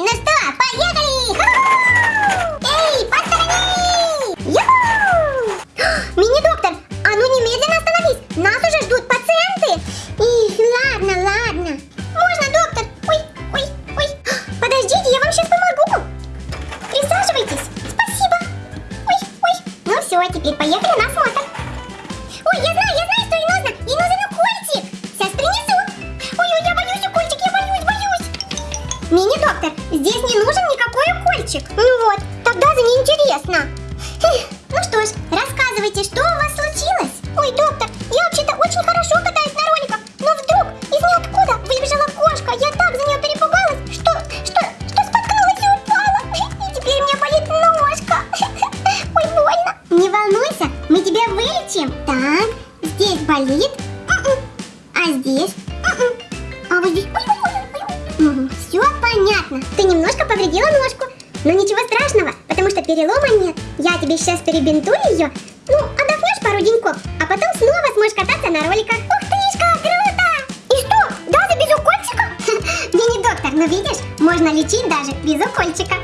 ну что, поехали! Эй, посторонись! Мини-доктор, а ну немедленно остановись! Нас уже ждут пациенты! Их, ладно, ладно. Можно, доктор? Ой, ой, ой. Подождите, я вам сейчас помогу. Присаживайтесь. Спасибо. Ой, ой. Ну все, теперь поехали на осмотр. Здесь не нужен никакой укольчик. Ну вот, тогда за неинтересно. Ну что ж, рассказывайте, что у вас случилось? Ой, доктор, я вообще-то очень хорошо катаюсь на роликах, но вдруг из ниоткуда выбежала кошка. Я так за нее перепугалась, что, что, что споткнулась и упала. И теперь мне болит ножка. Ой, больно. Не волнуйся, мы тебя вылечим. Так, здесь болит. М-м. А здесь? М-м. А вот здесь... Ой, ой, ой, ой, Ты немножко повредила ножку. Но ничего страшного, потому что перелома нет. Я тебе сейчас перебинтую ее. Ну, отдохнешь пару деньков, а потом снова сможешь кататься на роликах. Ух тышка, круто! И что, даже без укольчика? Мини-доктор, ну видишь, можно лечить даже без укольчика.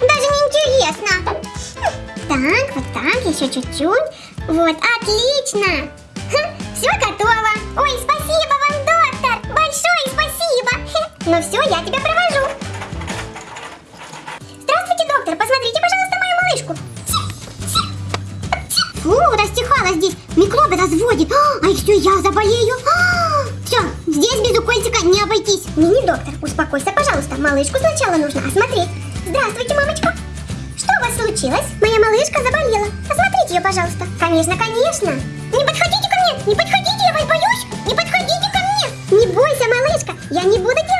Даже неинтересно. Так, вот так, еще чуть-чуть. Вот, отлично. Все готово. Ой, спасибо вам, доктор. Большое спасибо. Ну все, я тебя провожу. Фу, растихало здесь. Микробы разводит. А, и все, я заболею. все, здесь без укольчика не обойтись. Мини-доктор, успокойся, пожалуйста. Малышку сначала нужно осмотреть. Здравствуйте, мамочка. Что у вас случилось? Моя малышка заболела. Осмотрите ее, пожалуйста. Конечно, конечно. Не подходите ко мне, не подходите, я вас боюсь. Не подходите ко мне. Не бойся, малышка. Я не буду делать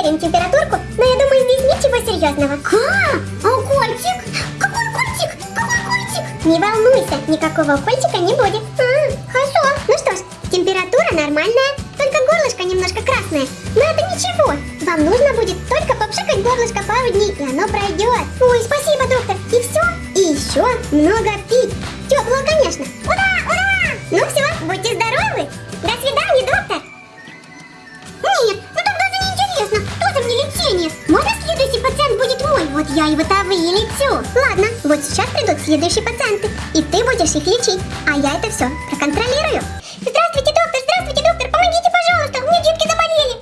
Смерим температурку, но я думаю, здесь ничего серьезного. Ка? А укольчик? Какой укольчик? Какой укольчик? Не волнуйся, никакого укольчика не будет. А, хорошо. Ну что ж, температура нормальная, только горлышко немножко красное. Но это ничего. Вам нужно будет только попшикать горлышко пару дней, и оно пройдет. Ой, спасибо, доктор. И все? И еще много пить. Теплого, конечно. Ура, ура! Ну все, будьте здоровы. До свидания, доктор. Вот я его-то вылечу. Ладно, вот сейчас придут следующие пациенты. И ты будешь их лечить. А я это все проконтролирую. Здравствуйте, доктор, здравствуйте, доктор. Помогите, пожалуйста. У меня детки заболели.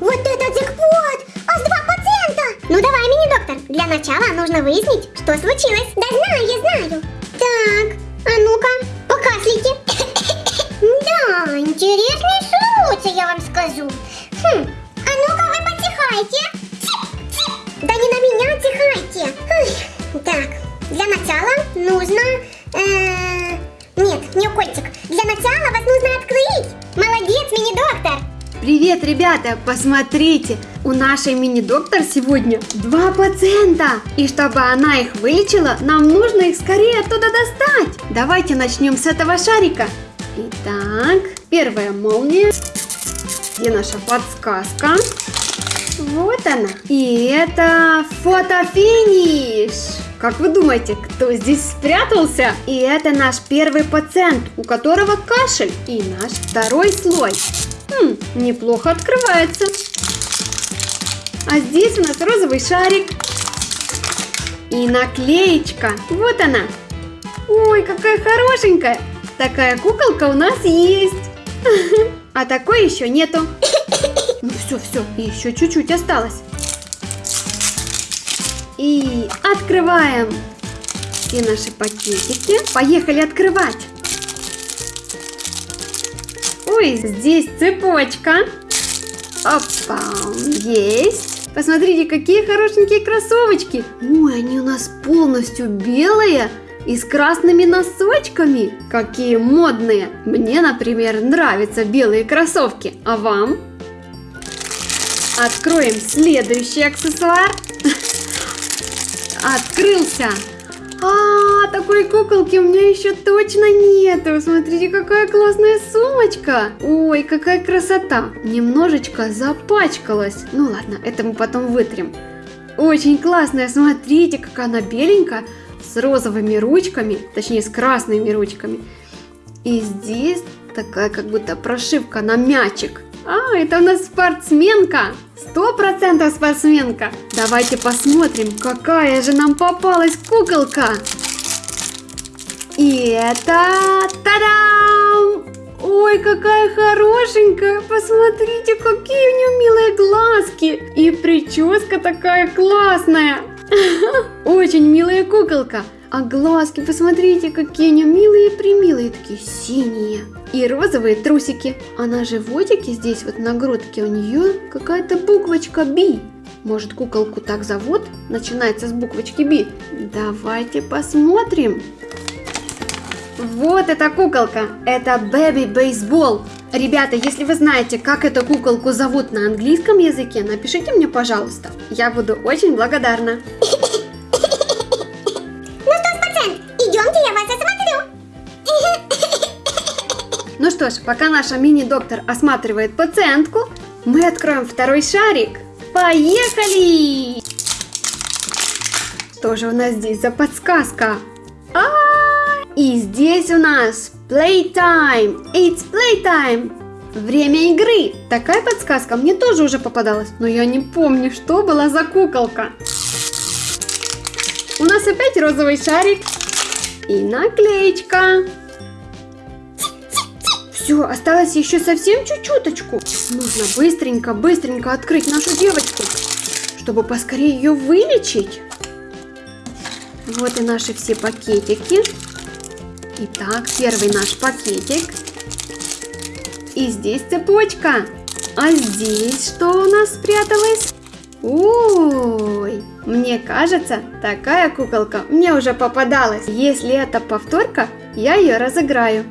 Вот это джекпот! Аж два пациента! Ну давай, мини-доктор, для начала нужно выяснить, что случилось. Да знаю, я знаю. Привет, ребята! Посмотрите, у нашей мини-доктор сегодня два пациента. И чтобы она их вылечила, нам нужно их скорее оттуда достать. Давайте начнем с этого шарика. Итак, первая молния. Где наша подсказка? Вот она. И это фотофиниш. Как вы думаете, кто здесь спрятался? И это наш первый пациент, у которого кашель. И наш второй слой. Хм, неплохо открывается. А здесь у нас розовый шарик. И наклеечка. Вот она. Ой, какая хорошенькая. Такая куколка у нас есть. А такой еще нету. Ну все, все, еще чуть-чуть осталось. И открываем все наши пакетики. Поехали открывать. Ой, здесь цепочка. Опа, есть. Посмотрите, какие хорошенькие кроссовочки. Ой, они у нас полностью белые и с красными носочками. Какие модные. Мне, например, нравятся белые кроссовки. А вам? Откроем следующий аксессуар. Открылся. А, такой куколки у меня еще точно нету. Смотрите, какая классная сумочка. Ой, какая красота. Немножечко запачкалась. Ну ладно, это мы потом вытрем. Очень классная, смотрите, какая она беленькая, с розовыми ручками, точнее с красными ручками. И здесь такая как будто прошивка на мячик. А, это у нас спортсменка. Сто процентов спортсменка. Давайте посмотрим, какая же нам попалась куколка. И это... Та-дам! Ой, какая хорошенькая! Посмотрите, какие у нее милые глазки! И прическа такая классная! Очень милая куколка! А глазки, посмотрите, какие они милые примилые, такие синие. И розовые трусики. А на животике здесь вот на грудке у нее какая-то буквочка Би. Может куколку так зовут? Начинается с буквочки Би. Давайте посмотрим. Вот эта куколка. Это Бэби Бейсбол. Ребята, если вы знаете, как эту куколку зовут на английском языке, напишите мне, пожалуйста. Я буду очень благодарна. Что ж, пока наша мини-доктор осматривает пациентку, мы откроем второй шарик. Поехали! Что же у нас здесь за подсказка? А, и здесь у нас playtime. It's playtime. Время игры. Такая подсказка мне тоже уже попадалась, но я не помню, что была за куколка. У нас опять розовый шарик и наклеечка. Все, осталось еще совсем чуть-чуточку. Нужно быстренько-быстренько открыть нашу девочку, чтобы поскорее ее вылечить. Вот и наши все пакетики. Итак, первый наш пакетик. И здесь цепочка. А здесь что у нас спряталось? Ой, мне кажется, такая куколка мне уже попадалась. Если это повторка, я ее разыграю.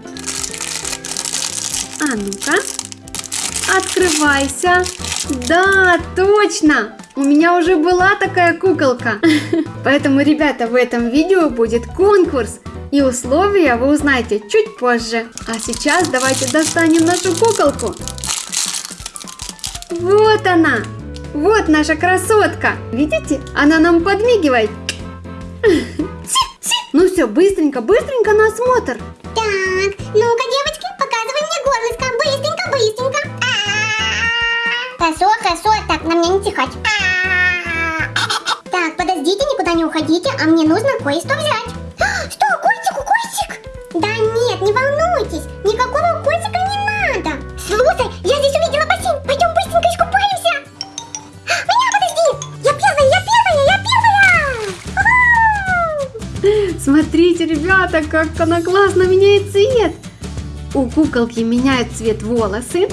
А ну-ка, открывайся. Да, точно, у меня уже была такая куколка. Поэтому, ребята, в этом видео будет конкурс. И условия вы узнаете чуть позже. А сейчас давайте достанем нашу куколку. Вот она. Вот наша красотка. Видите? Она нам подмигивает. Ну все, быстренько, быстренько на осмотр. Так, ну-ка, а мне нужно кое-что взять. Что, котик, укольчик? Да нет, не волнуйтесь, никакого котика не надо. Слушай, я здесь увидела бассейн, пойдем быстренько искупаемся. Меня подожди, я первая, я первая, я первая. Смотрите, ребята, как она классно меняет цвет. У куколки меняют цвет волосы,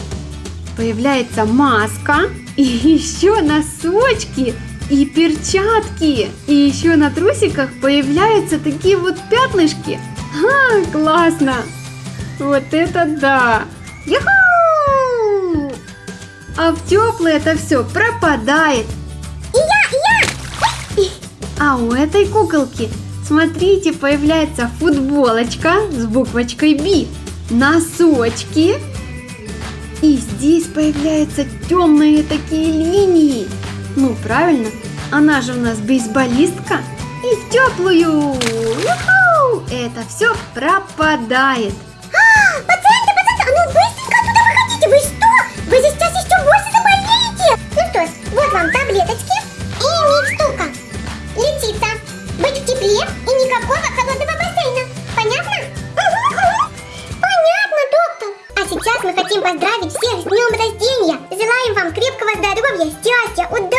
появляется маска и еще носочки и перчатки. И еще на трусиках появляются такие вот пятнышки. Ха, классно! Вот это да! Юху! А в теплое это все пропадает. Я, я. А у этой куколки, смотрите, появляется футболочка с буквочкой Би, носочки, и здесь появляются темные такие линии. Ну, правильно, она же у нас бейсболистка. И в теплую. Это все пропадает. А, а ну. Ну вот вам таблеточки и микстурка. Лечиться, быть в тепле и никакого холодного бассейна. Понятно? Понятно, доктор. А сейчас мы хотим поздравить всех с днем рождения. Желаем вам крепкого здоровья, счастья, удачи,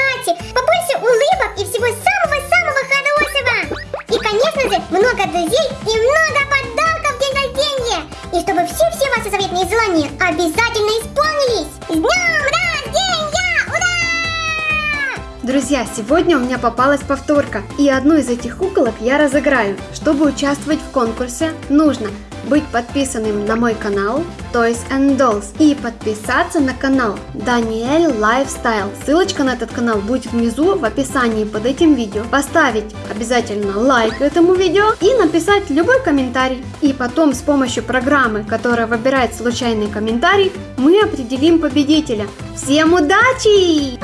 сегодня у меня попалась повторка, и одну из этих куколок я разыграю. Чтобы участвовать в конкурсе, нужно быть подписанным на мой канал Toys and Dolls и подписаться на канал Даниэль Lifestyle. Ссылочка на этот канал будет внизу в описании под этим видео. Поставить обязательно лайк этому видео и написать любой комментарий. И потом с помощью программы, которая выбирает случайный комментарий, мы определим победителя. Всем удачи!